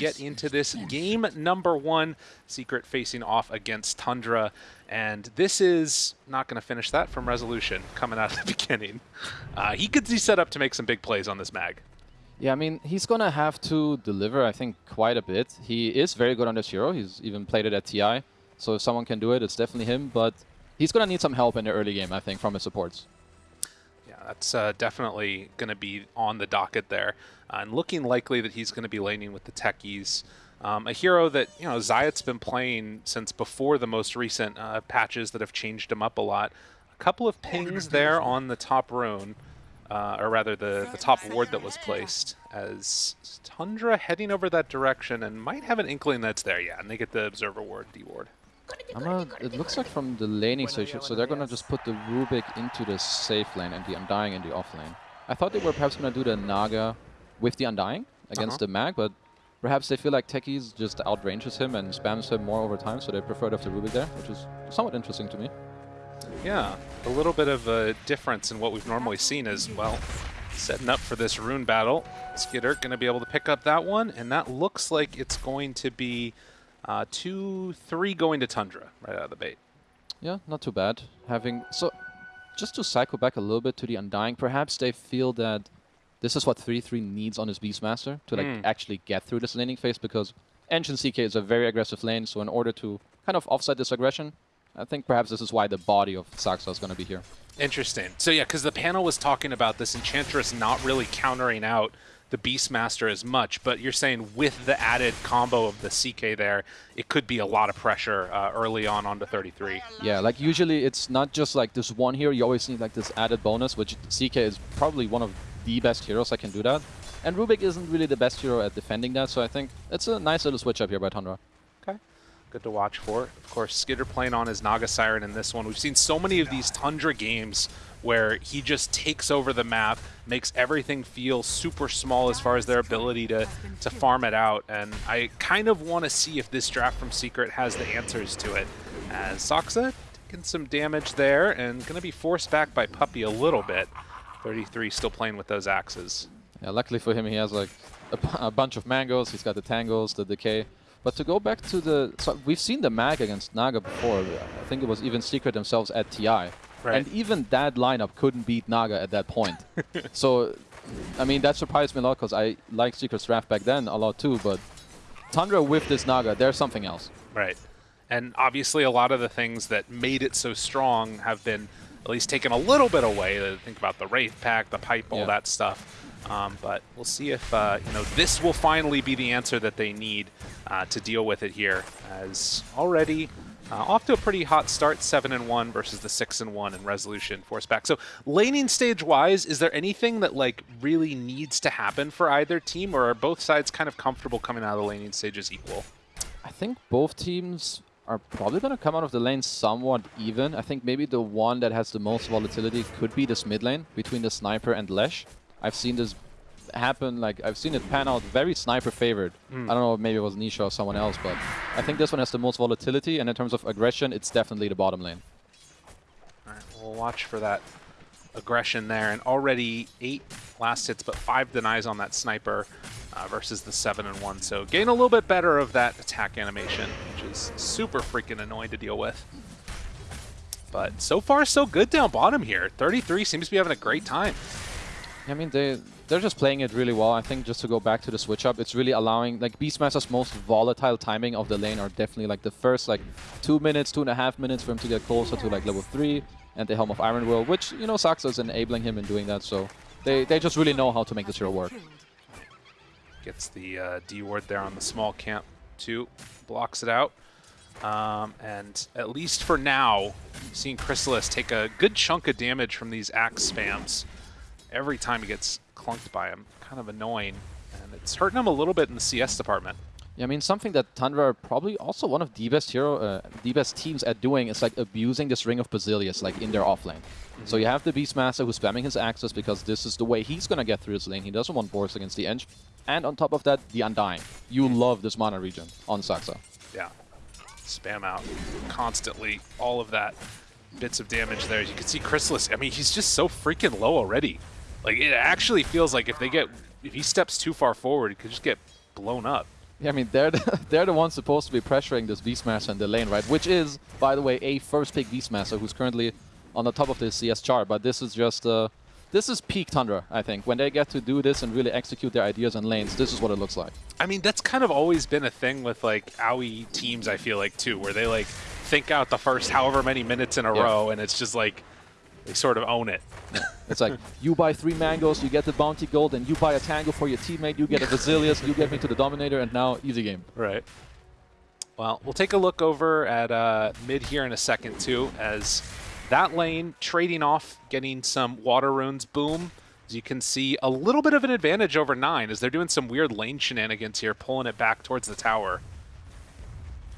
get into this game number one. Secret facing off against Tundra. And this is not going to finish that from Resolution coming out of the beginning. Uh, he could be set up to make some big plays on this mag. Yeah, I mean, he's going to have to deliver, I think, quite a bit. He is very good on this hero. He's even played it at TI. So if someone can do it, it's definitely him. But he's going to need some help in the early game, I think, from his supports. Yeah, that's uh, definitely going to be on the docket there. Uh, and looking likely that he's going to be laning with the techies. Um, a hero that, you know, Zayac's been playing since before the most recent uh, patches that have changed him up a lot. A couple of pings there on the top rune uh, or rather the, the top ward that was placed, as Tundra heading over that direction and might have an inkling that's there, yeah, and they get the Observer ward, D ward. A, it looks like from the laning station, so they're going to just put the Rubik into the safe lane and the Undying in the off lane. I thought they were perhaps going to do the Naga with the Undying against uh -huh. the Mag, but perhaps they feel like Techies just outranges him and spams him more over time, so they prefer to have the Rubik there, which is somewhat interesting to me. Yeah, a little bit of a difference in what we've normally seen as well. Setting up for this rune battle. Skiter going to be able to pick up that one, and that looks like it's going to be uh, 2-3 going to Tundra right out of the bait. Yeah, not too bad. Having So, just to cycle back a little bit to the Undying, perhaps they feel that this is what 3-3 needs on his Beastmaster to like mm. actually get through this laning phase because Engine CK is a very aggressive lane, so in order to kind of offset this aggression, I think perhaps this is why the body of Saksa is going to be here. Interesting. So yeah, because the panel was talking about this Enchantress not really countering out the Beastmaster as much, but you're saying with the added combo of the CK there, it could be a lot of pressure uh, early on onto 33. Yeah, like usually it's not just like this one here, you always need like this added bonus, which CK is probably one of the best heroes that can do that. And Rubik isn't really the best hero at defending that, so I think it's a nice little switch up here by Tundra Okay. good to watch for. Of course, Skiter playing on his Naga Siren in this one. We've seen so many of these Tundra games where he just takes over the map, makes everything feel super small as far as their ability to, to farm it out. And I kind of want to see if this draft from Secret has the answers to it. As Saksa taking some damage there and going to be forced back by Puppey a little bit. 33 still playing with those axes. Yeah, luckily for him, he has like a, a bunch of mangoes. He's got the tangles, the decay. But to go back to the... So we've seen the mag against Naga before. I think it was even Secret themselves at TI. Right. And even that lineup couldn't beat Naga at that point. so, I mean, that surprised me a lot because I liked Secret's draft back then a lot too, but Tundra with this Naga, there's something else. Right. And obviously a lot of the things that made it so strong have been at least taken a little bit away. Think about the Wraith Pact, the pipe, all yeah. that stuff. Um, but we'll see if uh, you know this will finally be the answer that they need uh, to deal with it here. As already uh, off to a pretty hot start, seven and one versus the six and one in resolution force back. So laning stage wise, is there anything that like really needs to happen for either team, or are both sides kind of comfortable coming out of the laning stages equal? I think both teams are probably going to come out of the lane somewhat even. I think maybe the one that has the most volatility could be this mid lane between the Sniper and Lesh. I've seen this happen, like, I've seen it pan out very sniper favored. Mm. I don't know, maybe it was Nisha or someone else, but I think this one has the most volatility, and in terms of aggression, it's definitely the bottom lane. Alright, we'll watch for that aggression there, and already eight last hits, but five denies on that sniper uh, versus the seven and one. So gain a little bit better of that attack animation, which is super freaking annoying to deal with. But so far, so good down bottom here. 33 seems to be having a great time. I mean, they, they're just playing it really well. I think just to go back to the switch up, it's really allowing, like, Beastmaster's most volatile timing of the lane are definitely, like, the first, like, two minutes, two and a half minutes for him to get closer to, like, level three and the Helm of Iron Will, which, you know, Saksa is enabling him in doing that, so they, they just really know how to make this hero work. Gets the uh, D ward there on the small camp, too. Blocks it out. Um, and at least for now, seeing Crystallis take a good chunk of damage from these axe spams every time he gets clunked by him. Kind of annoying. And it's hurting him a little bit in the CS department. Yeah, I mean, something that Tundra are probably also one of the best hero, uh, the best teams at doing is like abusing this Ring of Basilius like in their offlane. Mm -hmm. So you have the Beastmaster who's spamming his axes because this is the way he's gonna get through his lane. He doesn't want Boris against the Ench. And on top of that, the Undying. You mm -hmm. love this mana regen on Saksa. Yeah. Spam out constantly all of that bits of damage there. You can see Crystallis, I mean, he's just so freaking low already. Like, it actually feels like if they get, if he steps too far forward, he could just get blown up. Yeah, I mean, they're the, they're the ones supposed to be pressuring this Beastmaster in the lane, right? Which is, by the way, a first pick Beastmaster who's currently on the top of the CS chart. But this is just, uh, this is peak Tundra, I think. When they get to do this and really execute their ideas on lanes, this is what it looks like. I mean, that's kind of always been a thing with, like, AOE teams, I feel like, too, where they, like, think out the first however many minutes in a yeah. row, and it's just like, they sort of own it. it's like, you buy three mangoes, you get the bounty gold, and you buy a tango for your teammate, you get a Basilius, you get me to the Dominator, and now easy game. Right. Well, we'll take a look over at uh, mid here in a second, too, as that lane trading off, getting some water runes. Boom. As you can see, a little bit of an advantage over 9 as they're doing some weird lane shenanigans here, pulling it back towards the tower.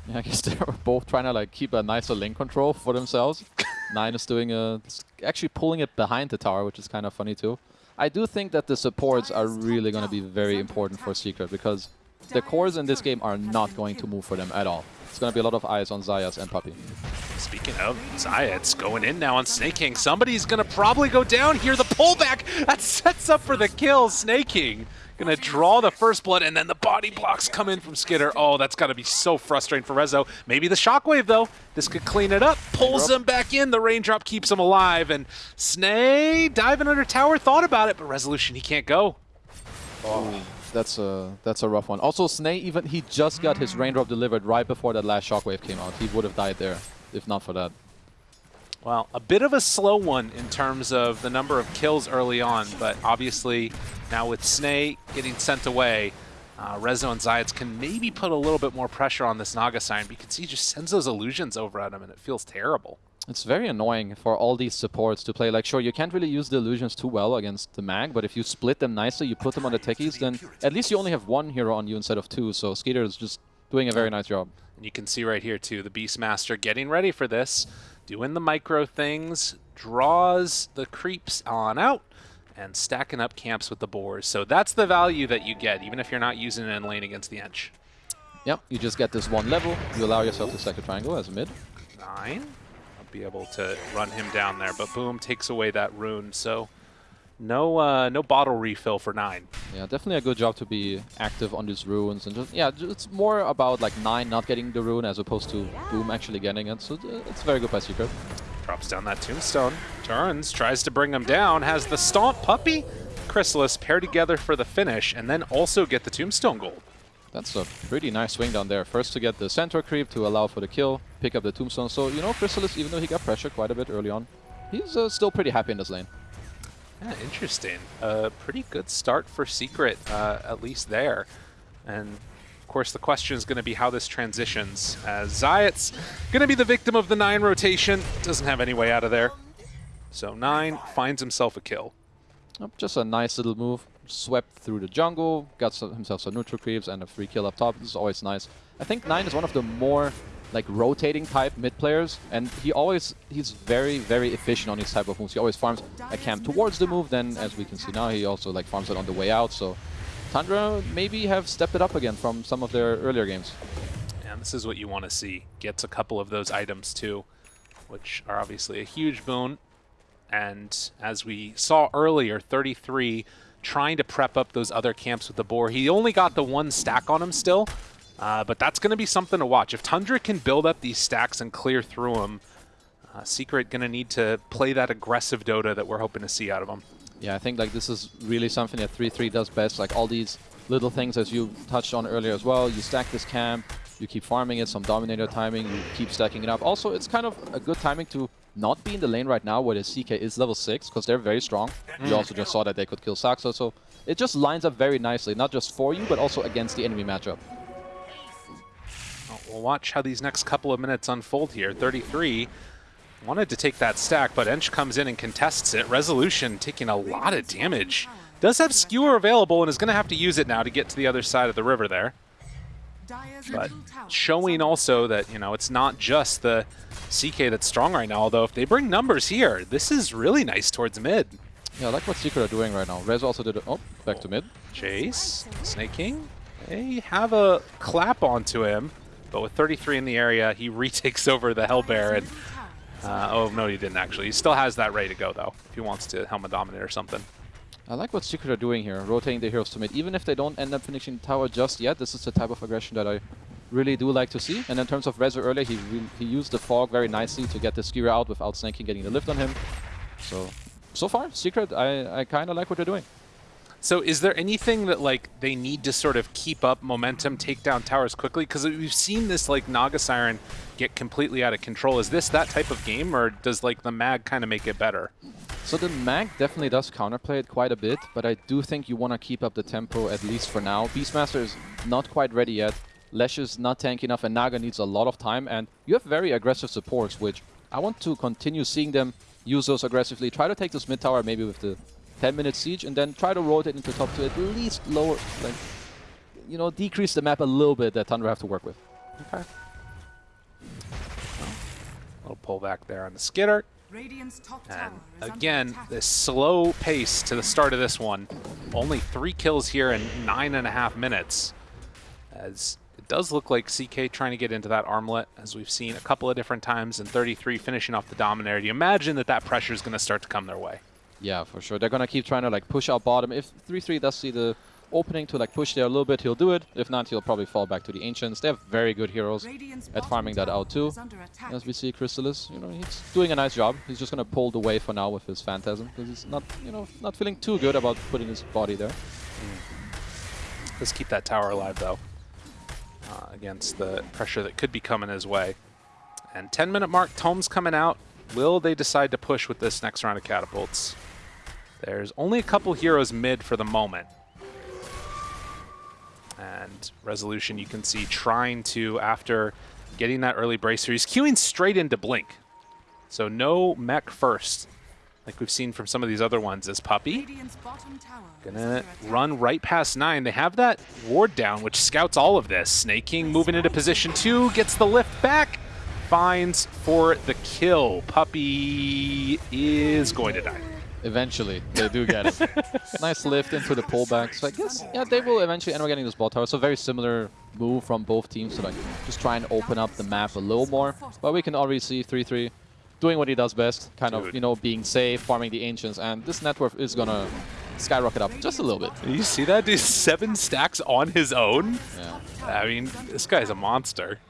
Yeah, I guess they're both trying to like keep a nicer lane control for themselves. Nine is doing a actually pulling it behind the tower, which is kind of funny too. I do think that the supports are really going to be very important for Secret because the cores in this game are not going to move for them at all. It's going to be a lot of eyes on Zayac and Puppey. Speaking of Zayac going in now on Sneyking. Somebody's going to probably go down here. The pullback, that sets up for the kill. Sneyking Gonna draw the first blood, and then the body blocks come in from Skiter. Oh, that's gotta be so frustrating for Rezo. Maybe the Shockwave, though. This could clean it up. Pulls him back in. The Raindrop keeps him alive. And Snay diving under tower, thought about it, but Resolution, he can't go. Oh, that's a that's a rough one. Also, Snay even he just got his raindrop delivered right before that last shockwave came out. He would have died there if not for that. Well, a bit of a slow one in terms of the number of kills early on, but obviously now with Snay getting sent away, uh, Rezo and Zayac can maybe put a little bit more pressure on this Naga. But you can see he just sends those illusions over at him, and it feels terrible. It's very annoying for all these supports to play. Like, sure, you can't really use the illusions too well against the mag, but if you split them nicely, you put them on the techies, then at least you only have one hero on you instead of two. So Skiter is just doing a very nice job. And you can see right here, too, the Beastmaster getting ready for this doing the micro things, draws the creeps on out, and stacking up camps with the boars. So that's the value that you get, even if you're not using it in lane against the Ench. Yep, you just get this one level. You allow yourself to stack a triangle as a mid. Nine. I'll be able to run him down there, but boom, takes away that rune. So no, uh, no bottle refill for nine. Yeah, definitely a good job to be active on these runes and just yeah, it's more about like nine not getting the rune as opposed to Boom actually getting it. So uh, it's very good by Secret. Drops down that tombstone, turns, tries to bring him down, has the stomp Puppey, Crystallis pair together for the finish, and then also get the tombstone gold. That's a pretty nice swing down there. First to get the centaur creep to allow for the kill, pick up the tombstone. So, you know, Crystallis, even though he got pressure quite a bit early on, he's uh, still pretty happy in this lane. Yeah, interesting. A uh, pretty good start for Secret, uh, at least there. And of course, the question is going to be how this transitions. As Zayac's going to be the victim of the 9 rotation. Doesn't have any way out of there. So 9 finds himself a kill. Oh, just a nice little move. Swept through the jungle, got some, himself some neutral creeps and a free kill up top. This is always nice. I think 9 is one of the more like rotating type mid players, and he always he's very very efficient on these type of moves. He always farms a camp towards the move. Then, as we can see now, he also like farms it on the way out. So Tundra maybe have stepped it up again from some of their earlier games. And this is what you want to see. Gets a couple of those items too, which are obviously a huge boon. And as we saw earlier, 33 trying to prep up those other camps with the boar. He only got the one stack on him still, uh, but that's going to be something to watch. If Tundra can build up these stacks and clear through them, uh, Secret going to need to play that aggressive Dota that we're hoping to see out of them. Yeah, I think like this is really something that 3-3 does best. Like all these little things as you touched on earlier as well. You stack this camp, you keep farming it, some Dominator timing, you keep stacking it up. Also, it's kind of a good timing to not be in the lane right now where the CK is level 6 because they're very strong. Mm. You also just saw that they could kill Saksa, so it just lines up very nicely, not just for you, but also against the enemy matchup. We'll watch how these next couple of minutes unfold here. 33 wanted to take that stack, but Ench comes in and contests it. Resolution taking a lot of damage. Does have Skewer available and is going to have to use it now to get to the other side of the river there. But showing also that, you know, it's not just the CK that's strong right now, although if they bring numbers here, this is really nice towards mid. Yeah, I like what Secret are doing right now. Rez also did it. Oh, back to mid. Chase, Sneyking, they have a clap onto him. But with 33 in the area, he retakes over the Hellbear. And, uh, oh, no, he didn't actually. He still has that ready to go, though, if he wants to Helmet Dominate or something. I like what Secret are doing here, rotating the heroes to mid. Even if they don't end up finishing the tower just yet, this is the type of aggression that I really do like to see. And in terms of Rezo earlier, he he used the fog very nicely to get the Skewer out without Sneyking getting the lift on him. So, so far, Secret, I, I kind of like what they're doing. So is there anything that like they need to sort of keep up momentum, take down towers quickly? Because we've seen this like Naga Siren get completely out of control. Is this that type of game, or does like the mag kind of make it better? So the mag definitely does counterplay it quite a bit, but I do think you want to keep up the tempo at least for now. Beastmaster is not quite ready yet. Lesh is not tanky enough, and Naga needs a lot of time. And you have very aggressive supports, which I want to continue seeing them use those aggressively. Try to take this mid tower maybe with the 10 minute siege and then try to rotate into top to at least lower, like, you know, decrease the map a little bit that Tundra have to work with. Okay. A little pullback there on the Skiter. And again, this slow pace to the start of this one. Only three kills here in nine and a half minutes. As it does look like CK trying to get into that armlet, as we've seen a couple of different times, and 33 finishing off the Dominator. Do You imagine that that pressure is going to start to come their way. Yeah, for sure. They're gonna keep trying to like push out bottom. If 3-3 does see the opening to like push there a little bit, he'll do it. If not, he'll probably fall back to the Ancients. They have very good heroes at farming that out too. As we see Crystallis, you know, he's doing a nice job. He's just gonna pull the way for now with his Phantasm, because he's not, you know, not feeling too good about putting his body there. Mm. Let's keep that tower alive though, uh, against the pressure that could be coming his way. And 10 minute mark, Tome's coming out. Will they decide to push with this next round of catapults? There's only a couple heroes mid for the moment. And Resolution, you can see, trying to, after getting that early bracer, he's queuing straight into Blink. So no mech first, like we've seen from some of these other ones, is Puppey Gonna run right past 9. They have that ward down, which scouts all of this. Snake King moving into position 2, gets the lift back, finds for the kill. Puppey is going to die. Eventually, they do get it. nice lift into the pullback. So I guess, yeah, they will eventually end up getting this ball tower. So very similar move from both teams to like just try and open up the map a little more. But we can already see 3-3 doing what he does best, kind Dude. of, you know, being safe, farming the Ancients. And this network is going to skyrocket up just a little bit. You see that? Dude, seven stacks on his own? Yeah. I mean, this guy's a monster.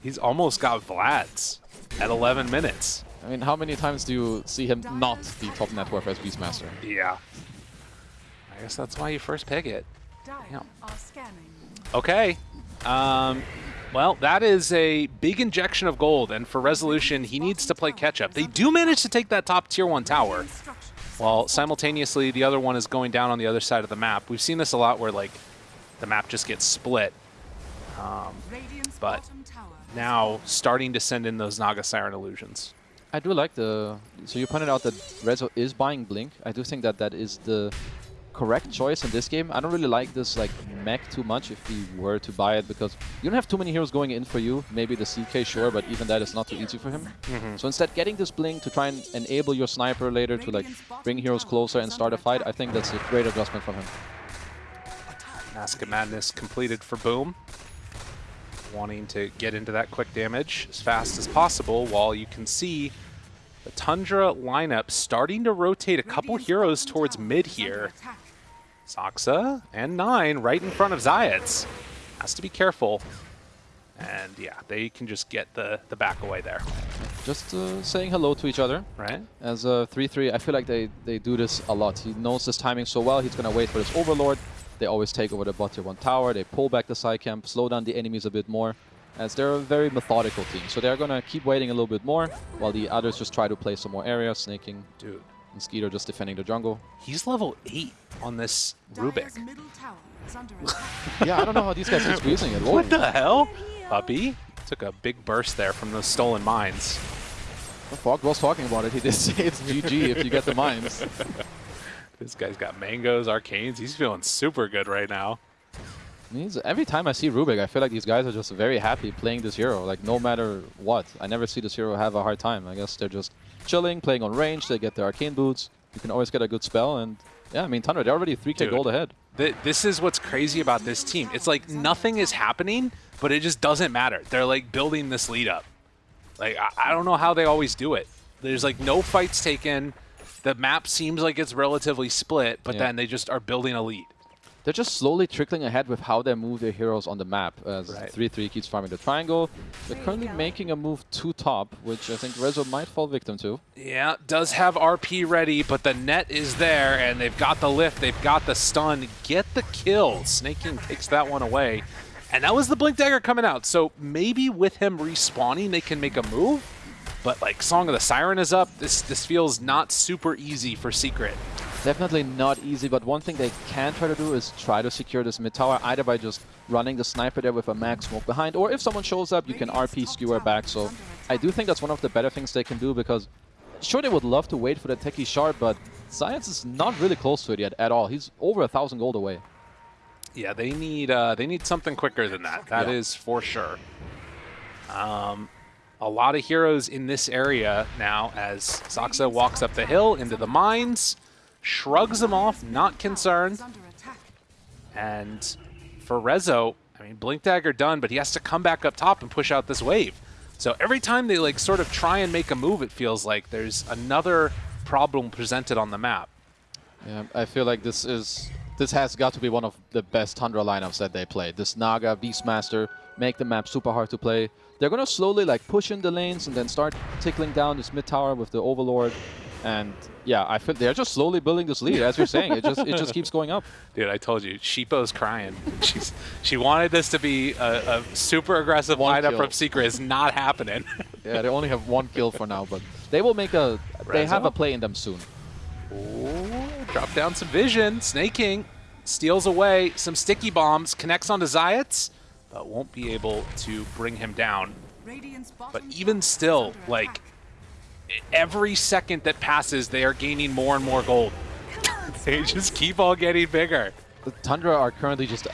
He's almost got Vlad's at 11 minutes. I mean, how many times do you see him not the top net worth as Beastmaster? Yeah. I guess that's why you first pick it. Yeah. Okay. Um, well, that is a big injection of gold, and for Resolution, he needs to play catch-up. They do manage to take that top Tier 1 tower, while simultaneously the other one is going down on the other side of the map. We've seen this a lot where, like, the map just gets split. Um, but now starting to send in those Naga Siren illusions. I do like the... So you pointed out that Rezo is buying Blink. I do think that that is the correct choice in this game. I don't really like this like mech too much if he were to buy it because you don't have too many heroes going in for you. Maybe the CK, sure, but even that is not too easy for him. Mm -hmm. So instead, getting this Blink to try and enable your sniper later to like bring heroes closer and start a fight, I think that's a great adjustment from him. Mask of Madness completed for Boom wanting to get into that quick damage as fast as possible while you can see the Tundra lineup starting to rotate a couple heroes towards mid here. Saksa and Nine right in front of Zayac. Has to be careful. And yeah, they can just get the, the back away there. Just uh, saying hello to each other. Right. As a 3-3, I feel like they, they do this a lot. He knows this timing so well, he's going to wait for his Overlord. They always take over the bot tier 1 tower, they pull back the side camp, slow down the enemies a bit more, as they're a very methodical team. So they're going to keep waiting a little bit more, while the others just try to play some more area, snaking. Dude. Mosquito just defending the jungle. He's level 8 on this Rubik. yeah, I don't know how these guys are squeezing it. Whoa. What the hell? Puppey took a big burst there from those stolen mines. Well, Fog was talking about it. He did say it's GG if you get the mines. This guy's got mangoes, arcanes. He's feeling super good right now. He's, every time I see Rubik, I feel like these guys are just very happy playing this hero, like no matter what. I never see this hero have a hard time. I guess they're just chilling, playing on range, they get their arcane boots. You can always get a good spell, and yeah, I mean, Tundra, they're already 3k Dude, gold ahead. Th this is what's crazy about this team. It's like nothing is happening, but it just doesn't matter. They're like building this lead up. Like, I, I don't know how they always do it. There's like no fights taken, the map seems like it's relatively split, but yeah. then they just are building a lead. They're just slowly trickling ahead with how they move their heroes on the map. As 3-3 right. keeps farming the triangle. They're currently making a move to top, which I think Rezo might fall victim to. Yeah, does have RP ready, but the net is there, and they've got the lift, they've got the stun. Get the kill. Sneyking takes that one away. And that was the Blink Dagger coming out, so maybe with him respawning, they can make a move. But like Song of the Siren is up, this this feels not super easy for Secret. Definitely not easy, but one thing they can try to do is try to secure this mid tower, either by just running the sniper there with a max smoke behind, or if someone shows up, you can RP skewer back. So I do think that's one of the better things they can do, because sure, they would love to wait for the techie shard, but Science is not really close to it yet at all. He's over a thousand gold away. Yeah, they need uh, they need something quicker than that. That yeah. is for sure. Um, a lot of heroes in this area now as Saksa walks up the hill into the mines shrugs him off, not concerned. And for Rezo, I mean, Blink Dagger done, but he has to come back up top and push out this wave. So every time they like sort of try and make a move, it feels like there's another problem presented on the map. Yeah, I feel like this is this has got to be one of the best Tundra lineups that they played. This Naga, Beastmaster, make the map super hard to play. They're gonna slowly like push in the lanes and then start tickling down this mid tower with the Overlord. And yeah, I feel they're just slowly building this lead, as you're saying. It just it just keeps going up. Dude, I told you, Sheepo's crying. She's she wanted this to be a, a super aggressive one lineup kill. from Secret. It's not happening. yeah, they only have one kill for now, but they will make a. They have a play in them soon. Ooh, drop down some vision. Sneyking steals away some sticky bombs, connects onto Zayac, but won't be able to bring him down. But even still, like every second that passes, they are gaining more and more gold. they just keep on getting bigger. The Tundra are currently just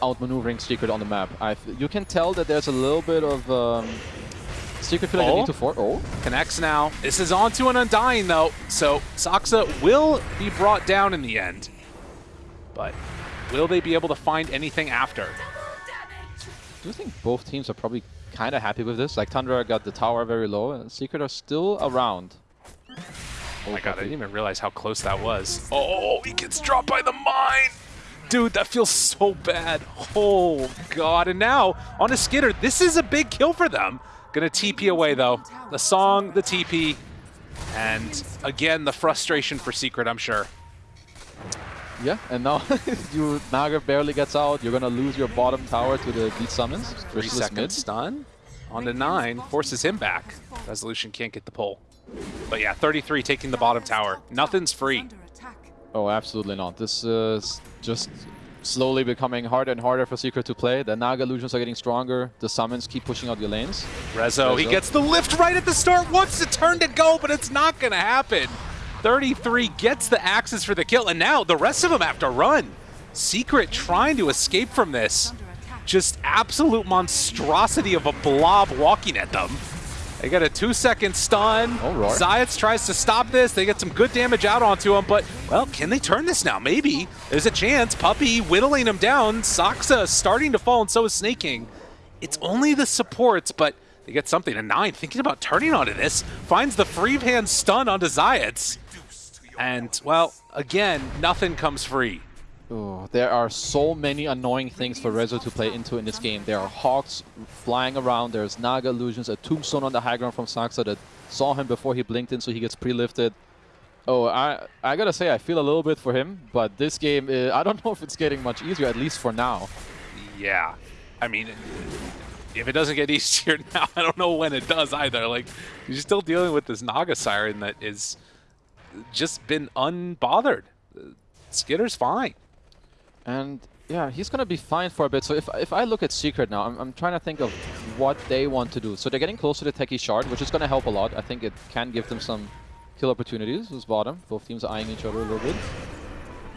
outmaneuvering Secret on the map. i you can tell that there's a little bit of um, Secret feeling oh. need to fort. Oh, connects now. This is on to an Undying though, so Saksa will be brought down in the end. But will they be able to find anything after? Do you think both teams are probably kind of happy with this. Like, Tundra got the tower very low, and Secret are still around. Oh my god, I didn't even realize how close that was. Oh, he gets dropped by the mine! Dude, that feels so bad. Oh, God. And now, on a Skiter, this is a big kill for them. Gonna TP away, though. The song, the TP, and again, the frustration for Secret, I'm sure. Yeah, and now you Naga barely gets out. You're gonna lose your bottom tower to the beat summons. Three second mid. stun on the nine forces him back. Resolution can't get the pull. But yeah, 33 taking the bottom tower. Nothing's free. Oh, absolutely not. This is just slowly becoming harder and harder for Secret to play. The Naga illusions are getting stronger. The summons keep pushing out your lanes. Rezo, Rezo. he gets the lift right at the start. Wants to turn to go, but it's not going to happen. 33 gets the axes for the kill, and now the rest of them have to run. Secret trying to escape from this. Just absolute monstrosity of a blob walking at them. They get a two-second stun. Oh, Zayac tries to stop this. They get some good damage out onto him, but, well, can they turn this now? Maybe. There's a chance. Puppey whittling him down. Saksa starting to fall, and so is Sneyking. It's only the supports, but they get something. A 9 thinking about turning onto this. Finds the free hand stun onto Zayac. And, well, again, nothing comes free. Ooh, there are so many annoying things for Rezo to play into in this game. There are Hawks flying around, there's Naga illusions, a Tombstone on the high ground from Saksa that saw him before he blinked in so he gets pre-lifted. Oh, I I gotta say, I feel a little bit for him, but this game, uh, I don't know if it's getting much easier, at least for now. Yeah. I mean, if it doesn't get easier now, I don't know when it does either. Like, you're still dealing with this Naga Siren that is just been unbothered. Skiter's fine. And yeah, he's going to be fine for a bit. So if, if I look at Secret now, I'm, I'm trying to think of what they want to do. So they're getting closer to Techie Shard, which is going to help a lot. I think it can give them some kill opportunities. Who's bottom? Both teams are eyeing each other a little bit.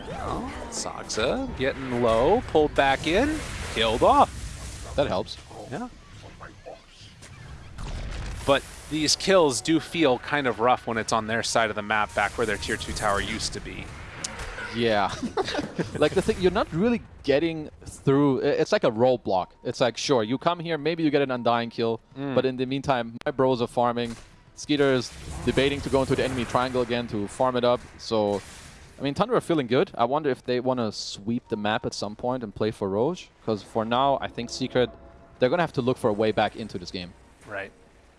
Well, Saksa getting low, pulled back in, killed off. That helps. Yeah. But these kills do feel kind of rough when it's on their side of the map back where their tier 2 tower used to be. Yeah. like the thing, you're not really getting through. It's like a roadblock. It's like, sure, you come here, maybe you get an Undying kill, mm. but in the meantime, my bros are farming. Skiter is debating to go into the enemy triangle again to farm it up. So, I mean, Tundra are feeling good. I wonder if they want to sweep the map at some point and play for Roche. Because for now, I think Secret, they're going to have to look for a way back into this game. Right.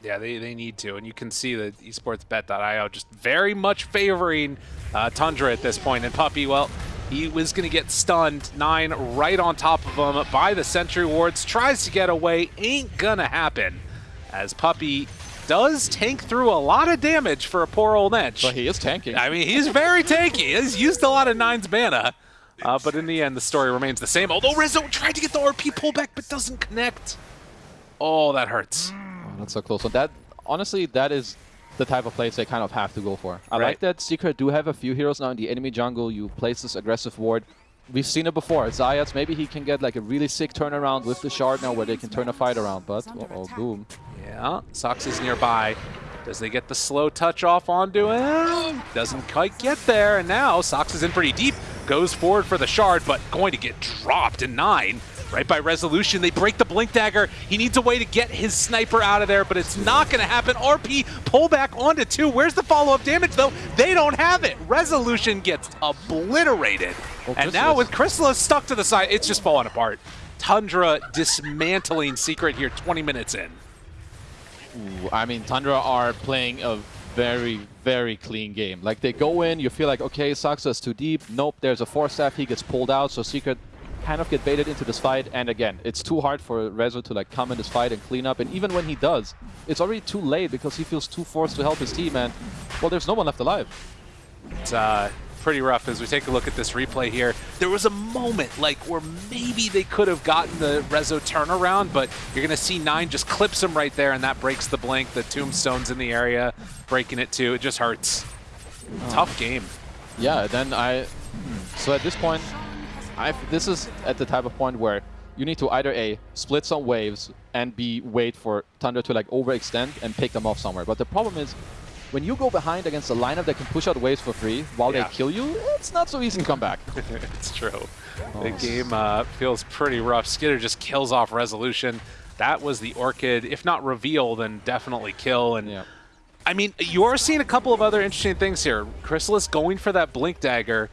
Yeah, they, they need to. And you can see that esportsbet.io just very much favoring uh, Tundra at this point. And Puppey, well, he was going to get stunned. Nine right on top of him by the Sentry Wards. Tries to get away. Ain't going to happen. As Puppey does tank through a lot of damage for a poor old Edge. But he is tanking. I mean, he's very tanky. He's used a lot of Nine's mana. Uh, but in the end, the story remains the same. Although Rezo tried to get the RP pullback, but doesn't connect. Oh, that hurts. That's so close. So that, honestly, that is the type of plays they kind of have to go for. I right. like that Secret do have a few heroes now in the enemy jungle. You place this aggressive ward. We've seen it before. Zayac, maybe he can get like a really sick turnaround with the shard now where they can turn a fight around, but uh oh, boom. Yeah, Sox is nearby. Does they get the slow touch off onto him? Doesn't quite get there, and now Sox is in pretty deep. Goes forward for the shard, but going to get dropped in nine. Right by resolution, they break the Blink Dagger. He needs a way to get his sniper out of there, but it's not going to happen. RP pull back onto two. Where's the follow-up damage, though? They don't have it. Resolution gets obliterated. Oh, and now with Crystallis stuck to the side, it's just falling apart. Tundra dismantling Secret here 20 minutes in. Ooh, I mean, Tundra are playing a very, very clean game. Like, they go in, you feel like, okay, Saksa's too deep. Nope, there's a Force Staff, he gets pulled out, so Secret kind of get baited into this fight. And again, it's too hard for Rezo to like come in this fight and clean up. And even when he does, it's already too late because he feels too forced to help his team. And, well, there's no one left alive. It's uh, pretty rough as we take a look at this replay here. There was a moment like where maybe they could have gotten the Rezo turnaround, but you're going to see Nine just clips him right there, and that breaks the blink. The tombstone's in the area, breaking it too. It just hurts. Oh. Tough game. Yeah, then I... So at this point, I've, this is at the type of point where you need to either A, split some waves, and B, wait for Tundra to like overextend and pick them off somewhere. But the problem is, when you go behind against a lineup that can push out waves for free while yeah. they kill you, it's not so easy to come back. it's true. Oh. The game uh, feels pretty rough. Skiter just kills off Resolution. That was the Orchid. If not reveal, then definitely kill. And yeah. I mean, you're seeing a couple of other interesting things here. Crystallis going for that Blink Dagger,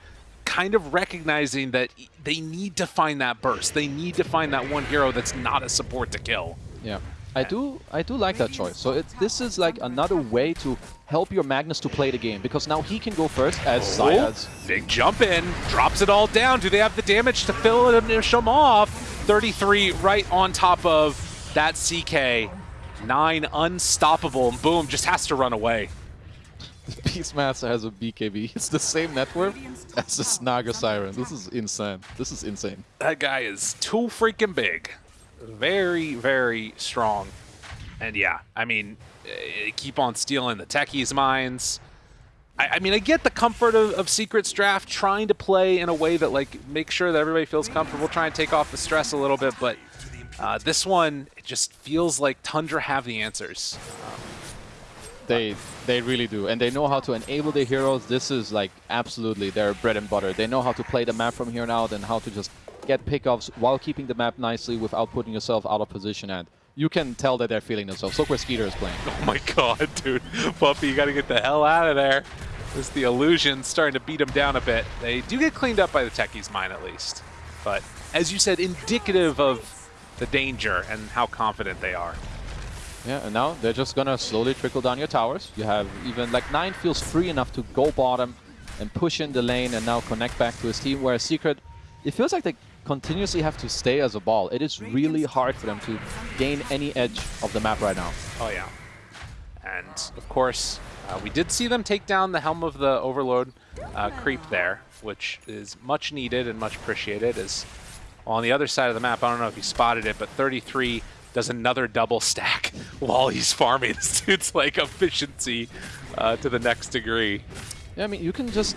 kind of recognizing that they need to find that burst. They need to find that one hero that's not a support to kill. Yeah. I do I do like that choice. So it, this is like another way to help your Magnus to play the game because now he can go first as oh, Big jump in, drops it all down. Do they have the damage to fill it finish him off? 33 right on top of that CK. Nine unstoppable, and boom, just has to run away. Beastmaster has a BKB. It's the same network as the Snaga Siren. This is insane. This is insane. That guy is too freaking big very, very strong. And yeah, I mean, eh, keep on stealing the techies' minds. I, I mean, I get the comfort of, of, Secret's draft, trying to play in a way that, like, make sure that everybody feels comfortable, try and take off the stress a little bit, but uh, this one, it just feels like Tundra have the answers. Um, they they really do, and they know how to enable the heroes. This is like absolutely their bread and butter. They know how to play the map from here on out and how to just get pickoffs while keeping the map nicely without putting yourself out of position and you can tell that they're feeling themselves. Look where Skiter is playing. Oh my god, dude. Puppey, you gotta get the hell out of there. This the illusion starting to beat them down a bit. They do get cleaned up by the techies mine at least. But as you said, indicative of the danger and how confident they are. Yeah, and now they're just gonna slowly trickle down your towers. You have even like Nine feels free enough to go bottom and push in the lane and now connect back to his team, whereas Secret, it feels like they continuously have to stay as a ball. It is really hard for them to gain any edge of the map right now. Oh, yeah. And, of course, uh, we did see them take down the Helm of the Overlord uh, creep there, which is much needed and much appreciated. As on the other side of the map, I don't know if you spotted it, but 33 does another double stack while he's farming. This dude's like efficiency uh, to the next degree. Yeah, I mean, you can just...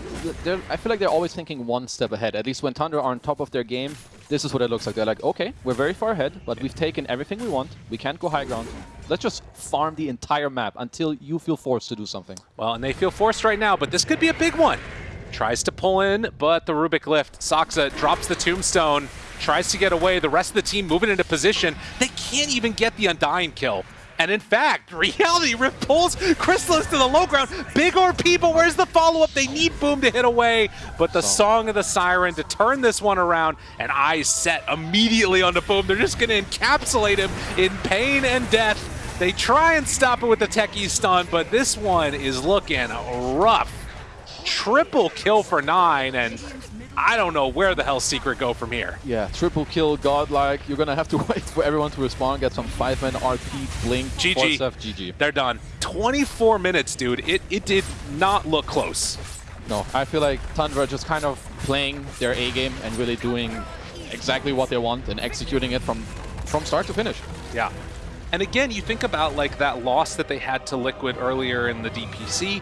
I feel like they're always thinking one step ahead. At least when Tundra are on top of their game, this is what it looks like. They're like, okay, we're very far ahead, but we've taken everything we want. We can't go high ground. Let's just farm the entire map until you feel forced to do something. Well, and they feel forced right now, but this could be a big one. Tries to pull in, but the Rubik lift. Saksa drops the tombstone, tries to get away. The rest of the team moving into position. They can't even get the Undying kill. And in fact, Reality Rift pulls Crystallis to the low ground. Big RP, but where's the follow-up? They need Boom to hit away. But the oh. Song of the Siren to turn this one around, and eyes set immediately onto Boom. They're just going to encapsulate him in pain and death. They try and stop it with the techie stun, but this one is looking rough. Triple kill for nine, and I don't know where the hell Secret go from here. Yeah, triple kill, godlike. You're going to have to wait for everyone to respond, get some 5-man RP, blink, GG. GG. They're done. 24 minutes, dude. It, it did not look close. No, I feel like Tundra just kind of playing their A game and really doing exactly what they want and executing it from, from start to finish. Yeah. And again, you think about like that loss that they had to Liquid earlier in the DPC.